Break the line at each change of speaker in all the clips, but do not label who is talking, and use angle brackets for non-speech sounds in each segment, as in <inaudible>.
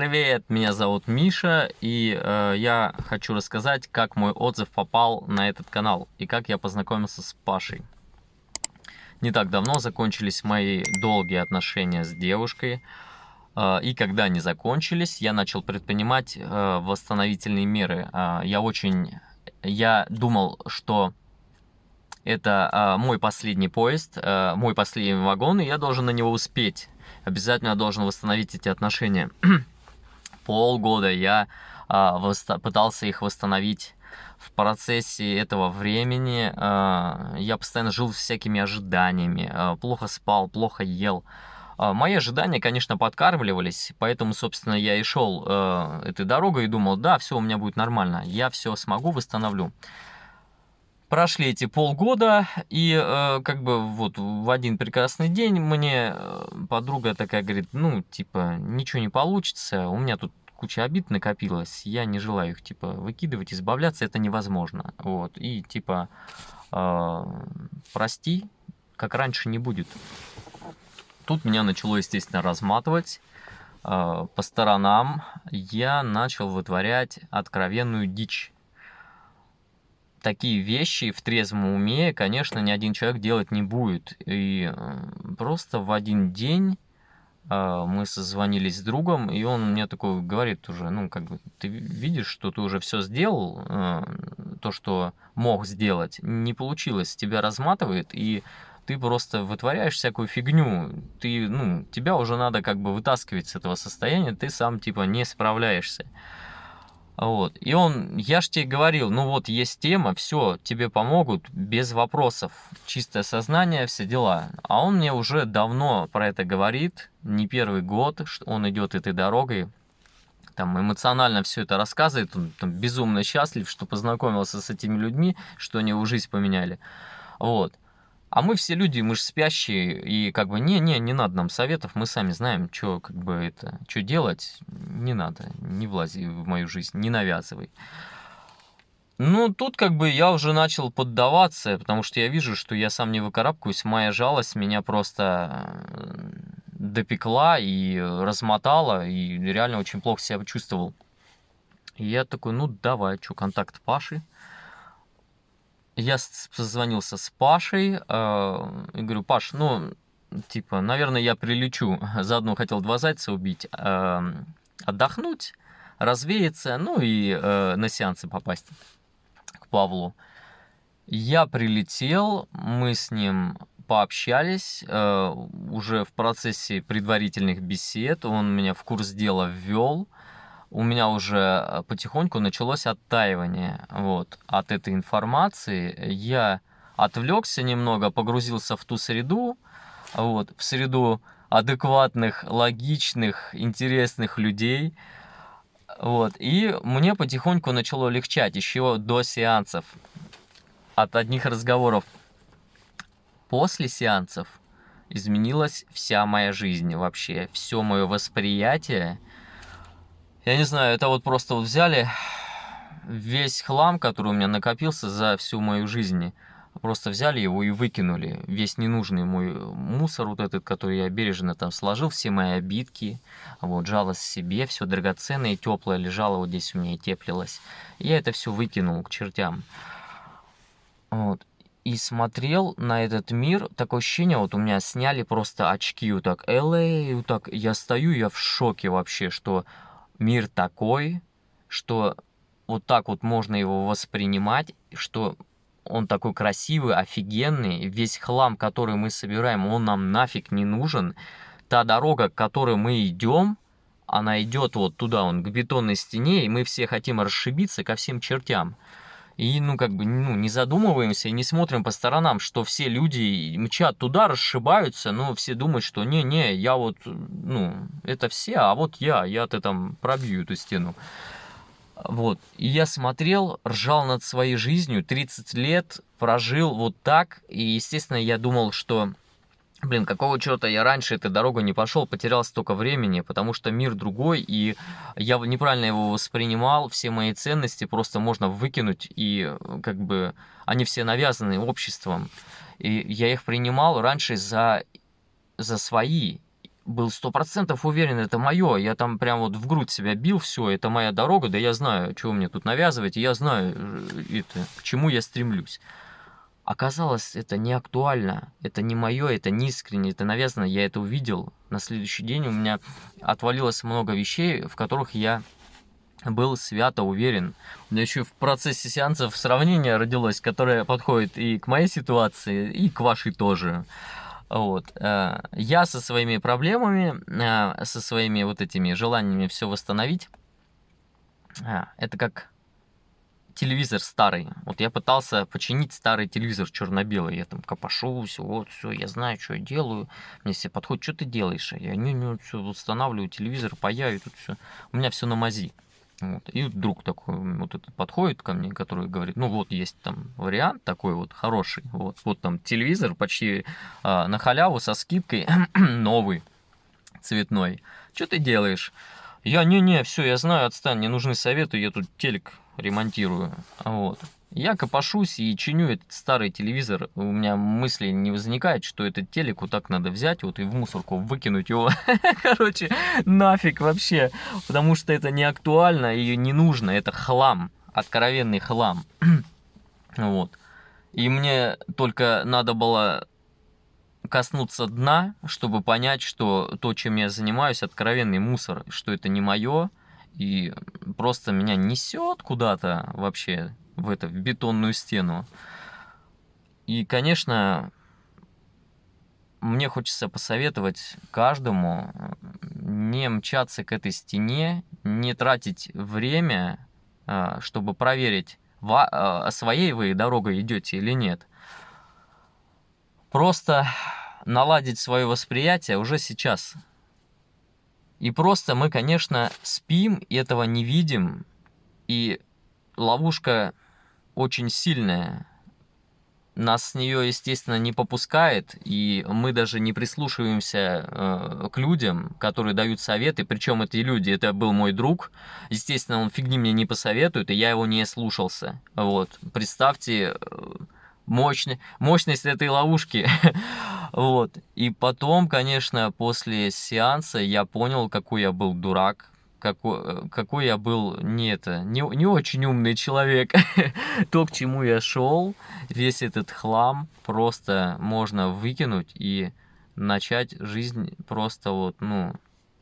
Привет, меня зовут Миша, и э, я хочу рассказать, как мой отзыв попал на этот канал и как я познакомился с Пашей. Не так давно закончились мои долгие отношения с девушкой, э, и когда они закончились, я начал предпринимать э, восстановительные меры. Э, я очень, я думал, что это э, мой последний поезд, э, мой последний вагон, и я должен на него успеть обязательно должен восстановить эти отношения. <clears throat> Полгода я а, пытался их восстановить в процессе этого времени. А, я постоянно жил всякими ожиданиями, а, плохо спал, плохо ел. А, мои ожидания, конечно, подкармливались, поэтому, собственно, я и шел э, этой дорогой и думал, да, все у меня будет нормально, я все смогу, восстановлю. Прошли эти полгода, и э, как бы вот в один прекрасный день мне э, подруга такая говорит, ну, типа, ничего не получится, у меня тут куча обид накопилась, я не желаю их, типа, выкидывать, избавляться, это невозможно. Вот, и, типа, э, прости, как раньше не будет. Тут меня начало, естественно, разматывать э, по сторонам. Я начал вытворять откровенную дичь такие вещи в трезвом уме, конечно, ни один человек делать не будет. И просто в один день э, мы созвонились с другом, и он мне такой говорит уже, ну, как бы, ты видишь, что ты уже все сделал, э, то, что мог сделать, не получилось, тебя разматывает, и ты просто вытворяешь всякую фигню, ты, ну, тебя уже надо как бы вытаскивать с этого состояния, ты сам, типа, не справляешься. Вот. И он, я ж тебе говорил, ну вот есть тема, все, тебе помогут без вопросов, чистое сознание, все дела. А он мне уже давно про это говорит, не первый год, что он идет этой дорогой, там эмоционально все это рассказывает, он там, безумно счастлив, что познакомился с этими людьми, что они его жизнь поменяли. Вот. А мы все люди, мы же спящие, и как бы не-не, не надо нам советов, мы сами знаем, что как бы это, что делать, не надо, не влази в мою жизнь, не навязывай. Ну, тут как бы я уже начал поддаваться, потому что я вижу, что я сам не выкарабкаюсь, моя жалость меня просто э, допекла и размотала, и реально очень плохо себя чувствовал. И я такой, ну давай, что, контакт Паши, я созвонился с Пашей э, и говорю, Паш, ну, типа, наверное, я прилечу. <laughs> Заодно хотел два зайца убить, э, отдохнуть, развеяться, ну и э, на сеансы попасть к Павлу. Я прилетел, мы с ним пообщались э, уже в процессе предварительных бесед. Он меня в курс дела ввел у меня уже э, потихоньку началось оттаивание вот, от этой информации. Я отвлекся немного, погрузился в ту среду, вот, в среду адекватных, логичных, интересных людей. Вот, и мне потихоньку начало легчать еще до сеансов от одних разговоров. После сеансов изменилась вся моя жизнь вообще, все мое восприятие – я не знаю, это вот просто вот взяли весь хлам, который у меня накопился за всю мою жизнь, просто взяли его и выкинули. Весь ненужный мой мусор вот этот, который я бережно там сложил, все мои обидки, вот, жалость себе, все драгоценное, теплое лежало вот здесь у меня и теплилось. Я это все выкинул к чертям. Вот. И смотрел на этот мир, такое ощущение, вот у меня сняли просто очки вот так, LA, вот так, я стою, я в шоке вообще, что мир такой, что вот так вот можно его воспринимать, что он такой красивый, офигенный, весь хлам, который мы собираем, он нам нафиг не нужен. Та дорога, к которой мы идем, она идет вот туда, он к бетонной стене, и мы все хотим расшибиться ко всем чертям. И, ну, как бы, ну, не задумываемся не смотрим по сторонам, что все люди мчат туда, расшибаются, но все думают, что не-не, я вот, ну, это все, а вот я, я-то там пробью эту стену. Вот, и я смотрел, ржал над своей жизнью, 30 лет прожил вот так, и, естественно, я думал, что Блин, какого черта я раньше этой дорогой не пошел, потерял столько времени, потому что мир другой, и я неправильно его воспринимал, все мои ценности просто можно выкинуть, и как бы они все навязаны обществом. И я их принимал раньше за, за свои, был сто процентов уверен, это мое. Я там прям вот в грудь себя бил, все, это моя дорога, да я знаю, чего мне тут навязывать, и я знаю, э, это, к чему я стремлюсь. Оказалось, это не актуально, это не мое, это не искренне, это навязано, я это увидел. На следующий день у меня отвалилось много вещей, в которых я был свято уверен. Меня еще в процессе сеансов сравнение родилось, которое подходит и к моей ситуации, и к вашей тоже. Вот. Э, я со своими проблемами, э, со своими вот этими желаниями все восстановить, э, это как телевизор старый. Вот я пытался починить старый телевизор черно-белый. Я там копошусь, вот, все, я знаю, что я делаю. Мне все подходят, что ты делаешь? Я не, не, все, устанавливаю телевизор, паяю, тут все. У меня все на мази. Вот. И друг такой вот этот подходит ко мне, который говорит, ну вот есть там вариант такой вот хороший, вот, вот там телевизор почти а, на халяву со скидкой <clears throat> новый, цветной. Что ты делаешь? Я, не-не, все, я знаю, отстань, не нужны советы, я тут телек ремонтирую. Вот. Я копошусь и чиню этот старый телевизор. У меня мысли не возникает, что этот телек вот так надо взять вот и в мусорку выкинуть его. <laughs> Короче, нафиг вообще. Потому что это не актуально и не нужно. Это хлам. Откровенный хлам. <clears throat> вот. И мне только надо было коснуться дна, чтобы понять, что то, чем я занимаюсь, откровенный мусор, что это не мое, и просто меня несет куда-то вообще в, это, в бетонную стену. И, конечно, мне хочется посоветовать каждому не мчаться к этой стене, не тратить время, а, чтобы проверить, а, своей вы дорогой идете или нет. Просто наладить свое восприятие уже сейчас. И просто мы, конечно, спим, и этого не видим, и ловушка очень сильная. Нас с нее, естественно, не попускает, и мы даже не прислушиваемся э, к людям, которые дают советы. Причем эти люди, это был мой друг. Естественно, он фигни мне не посоветует, и я его не слушался. Вот. Представьте э, мощный, мощность этой ловушки. <laughs> вот. И потом, конечно, после сеанса я понял, какой я был дурак какой, какой я был не это, не, не очень умный человек. <laughs> То, к чему я шел, весь этот хлам просто можно выкинуть и начать жизнь просто вот, ну,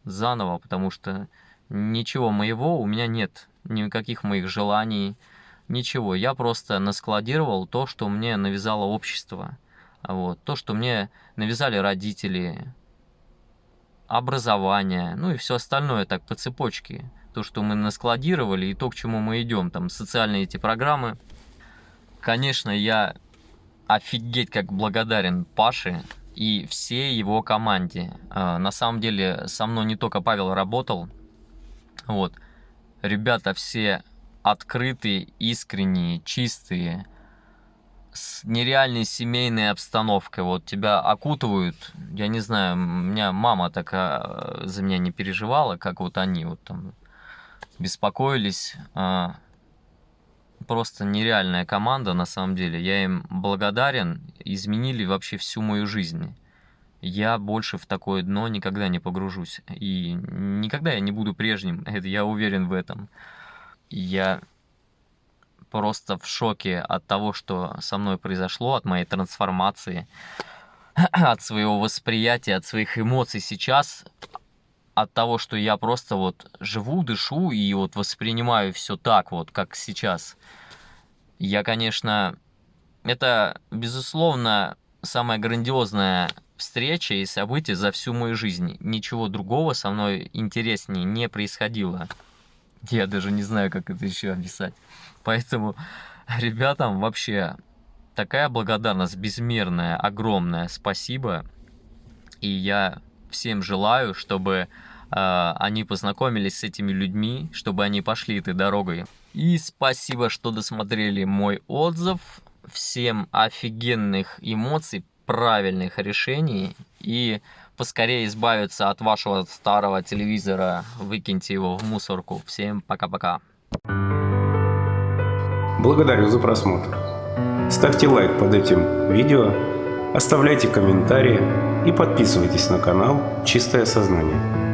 заново, потому что ничего моего у меня нет, никаких моих желаний, ничего. Я просто наскладировал то, что мне навязало общество. Вот. То, что мне навязали родители, образование, ну и все остальное так по цепочке. То, что мы наскладировали и то, к чему мы идем, там социальные эти программы. Конечно, я офигеть как благодарен Паше и всей его команде. А, на самом деле со мной не только Павел работал, вот. Ребята все открытые, искренние, чистые, с нереальной семейной обстановкой. Вот тебя окутывают, я не знаю, у меня мама такая за меня не переживала, как вот они вот там беспокоились. А, просто нереальная команда на самом деле. Я им благодарен, изменили вообще всю мою жизнь. Я больше в такое дно никогда не погружусь. И никогда я не буду прежним, <laughs> это я уверен в этом. Я просто в шоке от того, что со мной произошло, от моей трансформации, <clears throat> от своего восприятия, от своих эмоций сейчас, от того, что я просто вот живу, дышу и вот воспринимаю все так вот, как сейчас. Я, конечно, это, безусловно, самая грандиозная встреча и событие за всю мою жизнь. Ничего другого со мной интереснее не происходило. Я даже не знаю, как это еще описать. Поэтому ребятам вообще такая благодарность безмерная, огромная. Спасибо. И я всем желаю, чтобы э, они познакомились с этими людьми, чтобы они пошли этой дорогой. И спасибо, что досмотрели мой отзыв. Всем офигенных эмоций, правильных решений и поскорее избавиться от вашего старого телевизора, выкиньте его в мусорку. Всем пока-пока.
Благодарю за просмотр. Ставьте лайк под этим видео, Оставляйте комментарии и подписывайтесь на канал «Чистое сознание».